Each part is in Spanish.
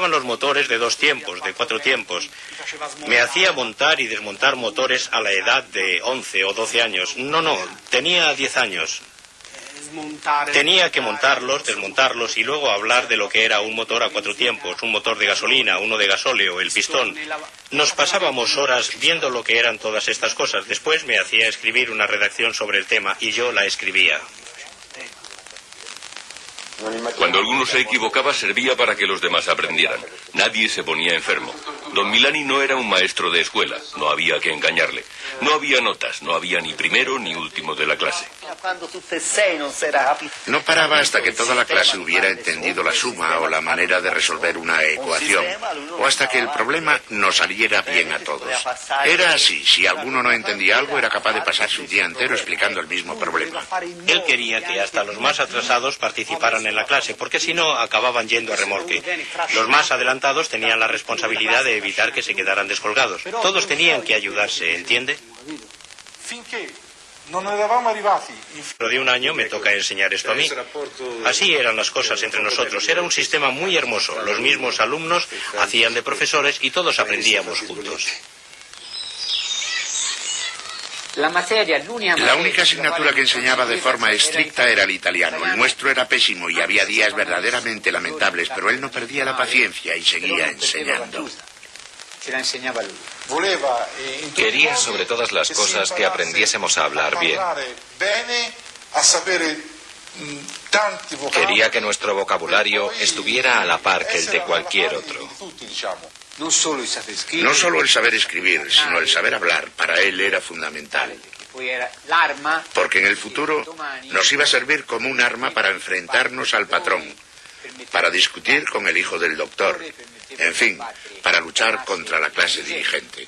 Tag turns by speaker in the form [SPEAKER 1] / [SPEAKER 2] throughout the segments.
[SPEAKER 1] gustaban los motores de dos tiempos, de cuatro tiempos. Me hacía montar y desmontar motores a la edad de 11 o 12 años. No, no, tenía 10 años. Tenía que montarlos, desmontarlos y luego hablar de lo que era un motor a cuatro tiempos, un motor de gasolina, uno de gasóleo, el pistón. Nos pasábamos horas viendo lo que eran todas estas cosas. Después me hacía escribir una redacción sobre el tema y yo la escribía.
[SPEAKER 2] Cuando alguno se equivocaba servía para que los demás aprendieran. Nadie se ponía enfermo. Don Milani no era un maestro de escuela, no había que engañarle. No había notas, no había ni primero ni último de la clase.
[SPEAKER 3] No paraba hasta que toda la clase hubiera entendido la suma o la manera de resolver una ecuación, o hasta que el problema nos saliera bien a todos. Era así, si alguno no entendía algo era capaz de pasarse un día entero explicando el mismo problema.
[SPEAKER 1] Él quería que hasta los más atrasados participaran en la clase, porque si no acababan yendo a remolque. Los más adelantados tenían la responsabilidad de evitar que se quedaran descolgados. Todos tenían que ayudarse, ¿entiende? Pero de un año me toca enseñar esto a mí. Así eran las cosas entre nosotros. Era un sistema muy hermoso. Los mismos alumnos hacían de profesores y todos aprendíamos juntos.
[SPEAKER 3] La única asignatura que enseñaba de forma estricta era el italiano. El nuestro era pésimo y había días verdaderamente lamentables, pero él no perdía la paciencia y seguía enseñando.
[SPEAKER 4] Quería sobre todas las cosas que aprendiésemos a hablar bien. Quería que nuestro vocabulario estuviera a la par que el de cualquier otro.
[SPEAKER 3] No solo el saber escribir, sino el saber hablar, para él era fundamental. Porque en el futuro nos iba a servir como un arma para enfrentarnos al patrón, para discutir con el hijo del doctor, en fin, para luchar contra la clase dirigente.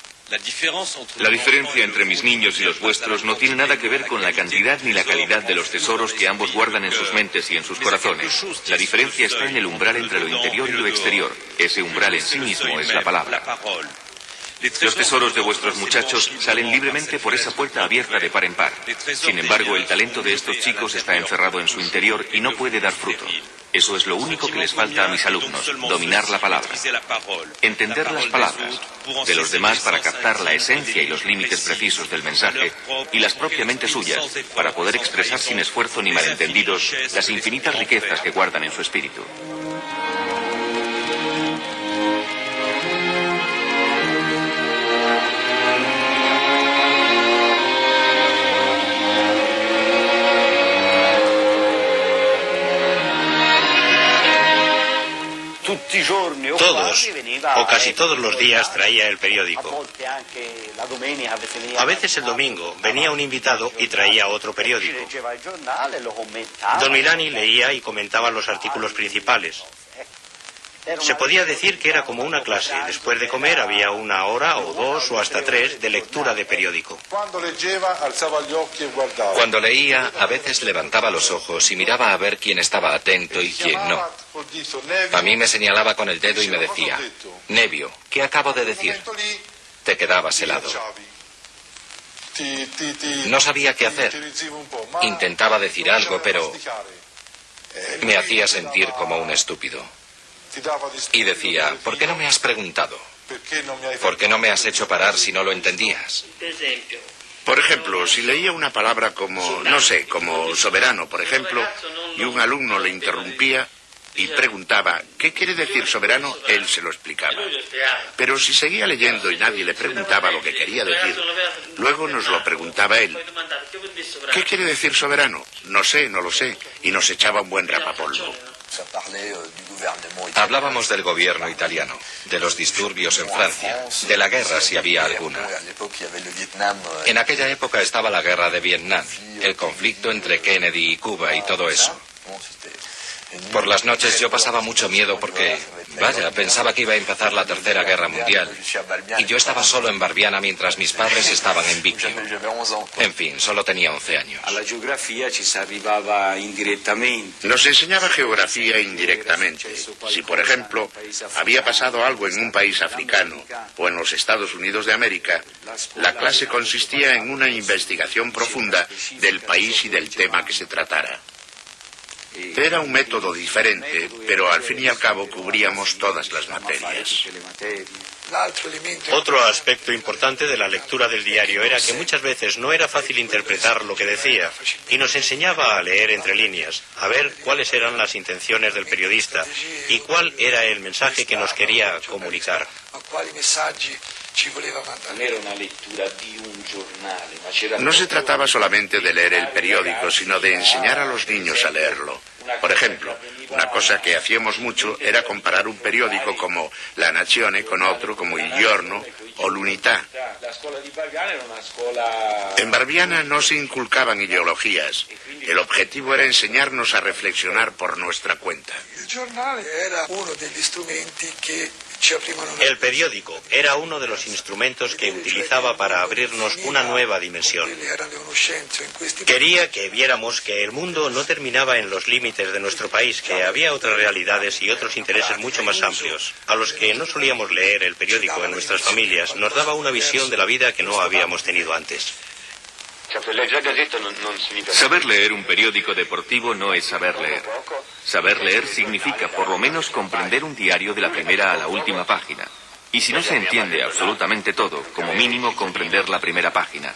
[SPEAKER 2] La diferencia entre mis niños y los vuestros no tiene nada que ver con la cantidad ni la calidad de los tesoros que ambos guardan en sus mentes y en sus corazones. La diferencia está en el umbral entre lo interior y lo exterior. Ese umbral en sí mismo es la palabra. Los tesoros de vuestros muchachos salen libremente por esa puerta abierta de par en par. Sin embargo, el talento de estos chicos está encerrado en su interior y no puede dar fruto. Eso es lo único que les falta a mis alumnos, dominar la palabra, entender las palabras, de los demás para captar la esencia y los límites precisos del mensaje, y las propiamente suyas, para poder expresar sin esfuerzo ni malentendidos las infinitas riquezas que guardan en su espíritu.
[SPEAKER 1] Todos, o casi todos los días traía el periódico. A veces el domingo venía un invitado y traía otro periódico. Don Milani leía y comentaba los artículos principales. Se podía decir que era como una clase. Después de comer había una hora o dos o hasta tres de lectura de periódico.
[SPEAKER 4] Cuando leía, a veces levantaba los ojos y miraba a ver quién estaba atento y quién no. A mí me señalaba con el dedo y me decía, Nevio, ¿qué acabo de decir? Te quedabas helado. No sabía qué hacer. Intentaba decir algo, pero me hacía sentir como un estúpido. Y decía, ¿por qué no me has preguntado? ¿Por qué no me has hecho parar si no lo entendías?
[SPEAKER 3] Por ejemplo, si leía una palabra como, no sé, como soberano, por ejemplo, y un alumno le interrumpía y preguntaba, ¿qué quiere decir soberano? Él se lo explicaba. Pero si seguía leyendo y nadie le preguntaba lo que quería decir, luego nos lo preguntaba él. ¿Qué quiere decir soberano? No sé, no lo sé. Y nos echaba un buen rapapolvo.
[SPEAKER 4] Hablábamos del gobierno italiano, de los disturbios en Francia, de la guerra si había alguna. En aquella época estaba la guerra de Vietnam, el conflicto entre Kennedy y Cuba y todo eso. Por las noches yo pasaba mucho miedo porque, vaya, pensaba que iba a empezar la Tercera Guerra Mundial. Y yo estaba solo en Barbiana mientras mis padres estaban en Vicky. En fin, solo tenía 11 años.
[SPEAKER 3] Nos enseñaba geografía indirectamente. Si, por ejemplo, había pasado algo en un país africano o en los Estados Unidos de América, la clase consistía en una investigación profunda del país y del tema que se tratara. Era un método diferente, pero al fin y al cabo cubríamos todas las materias.
[SPEAKER 1] Otro aspecto importante de la lectura del diario era que muchas veces no era fácil interpretar lo que decía y nos enseñaba a leer entre líneas, a ver cuáles eran las intenciones del periodista y cuál era el mensaje que nos quería comunicar.
[SPEAKER 3] No se trataba solamente de leer el periódico, sino de enseñar a los niños a leerlo. Por ejemplo, una cosa que hacíamos mucho era comparar un periódico como La Nazione con otro como Il Giorno o L'Unità. En Barbiana no se inculcaban ideologías. El objetivo era enseñarnos a reflexionar por nuestra cuenta.
[SPEAKER 5] El jornal era uno de los instrumentos que
[SPEAKER 1] el periódico era uno de los instrumentos que utilizaba para abrirnos una nueva dimensión. Quería que viéramos que el mundo no terminaba en los límites de nuestro país, que había otras realidades y otros intereses mucho más amplios. A los que no solíamos leer el periódico en nuestras familias, nos daba una visión de la vida que no habíamos tenido antes.
[SPEAKER 2] Saber leer un periódico deportivo no es saber leer. Saber leer significa por lo menos comprender un diario de la primera a la última página. Y si no se entiende absolutamente todo, como mínimo comprender la primera página.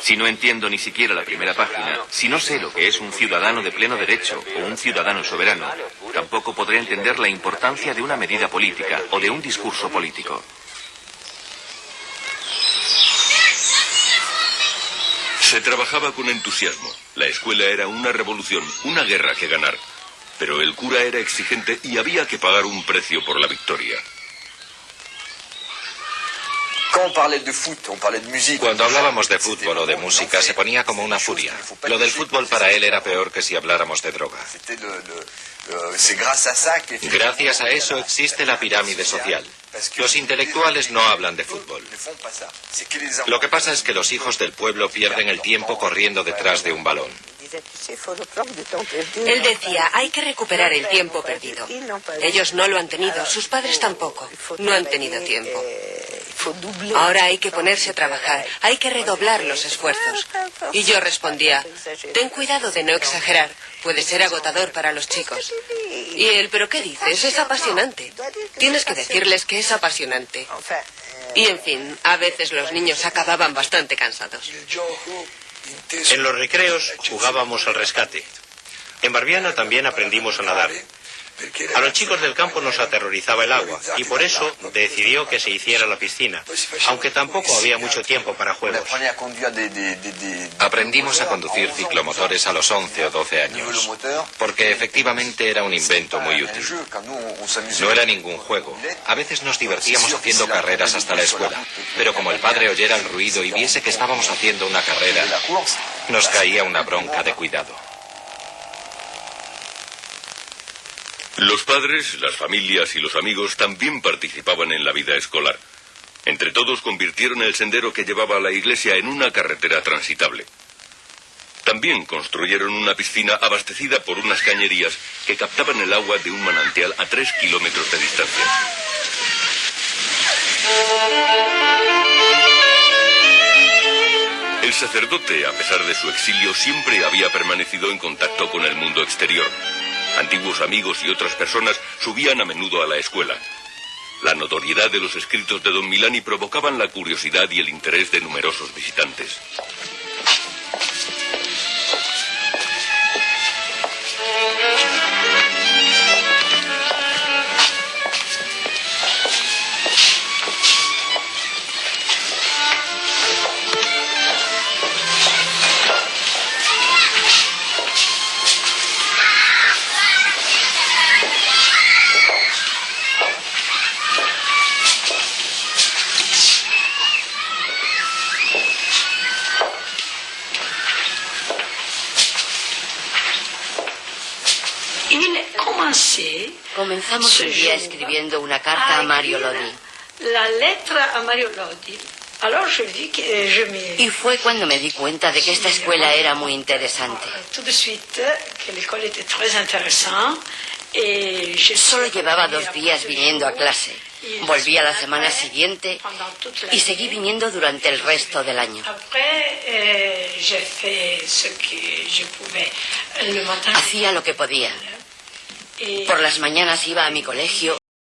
[SPEAKER 2] Si no entiendo ni siquiera la primera página, si no sé lo que es un ciudadano de pleno derecho o un ciudadano soberano, tampoco podré entender la importancia de una medida política o de un discurso político.
[SPEAKER 6] Se trabajaba con entusiasmo. La escuela era una revolución, una guerra que ganar. Pero el cura era exigente y había que pagar un precio por la victoria.
[SPEAKER 4] Cuando hablábamos de fútbol o de música se ponía como una furia. Lo del fútbol para él era peor que si habláramos de droga. Gracias a eso existe la pirámide social. Los intelectuales no hablan de fútbol. Lo que pasa es que los hijos del pueblo pierden el tiempo corriendo detrás de un balón.
[SPEAKER 7] Él decía, hay que recuperar el tiempo perdido. Ellos no lo han tenido, sus padres tampoco. No han tenido tiempo. Ahora hay que ponerse a trabajar, hay que redoblar los esfuerzos. Y yo respondía, ten cuidado de no exagerar, puede ser agotador para los chicos. Y él, ¿pero qué dices? Es apasionante. Tienes que decirles que es apasionante. Y en fin, a veces los niños acababan bastante cansados.
[SPEAKER 1] En los recreos jugábamos al rescate. En Barbiana también aprendimos a nadar. A los chicos del campo nos aterrorizaba el agua y por eso decidió que se hiciera la piscina, aunque tampoco había mucho tiempo para juegos.
[SPEAKER 4] Aprendimos a conducir ciclomotores a los 11 o 12 años, porque efectivamente era un invento muy útil. No era ningún juego. A veces nos divertíamos haciendo carreras hasta la escuela, pero como el padre oyera el ruido y viese que estábamos haciendo una carrera, nos caía una bronca de cuidado.
[SPEAKER 6] Los padres, las familias y los amigos también participaban en la vida escolar. Entre todos convirtieron el sendero que llevaba a la iglesia en una carretera transitable. También construyeron una piscina abastecida por unas cañerías que captaban el agua de un manantial a tres kilómetros de distancia. El sacerdote, a pesar de su exilio, siempre había permanecido en contacto con el mundo exterior. Antiguos amigos y otras personas subían a menudo a la escuela. La notoriedad de los escritos de don Milani provocaban la curiosidad y el interés de numerosos visitantes.
[SPEAKER 8] Comenzamos el día escribiendo una carta a Mario Lodi.
[SPEAKER 9] La letra a Mario Lodi.
[SPEAKER 8] Y fue cuando me di cuenta de que esta escuela era muy interesante. Solo llevaba dos días viniendo a clase. Volví a la semana siguiente y seguí viniendo durante el resto del año. Hacía lo que podía. Por las mañanas iba a mi colegio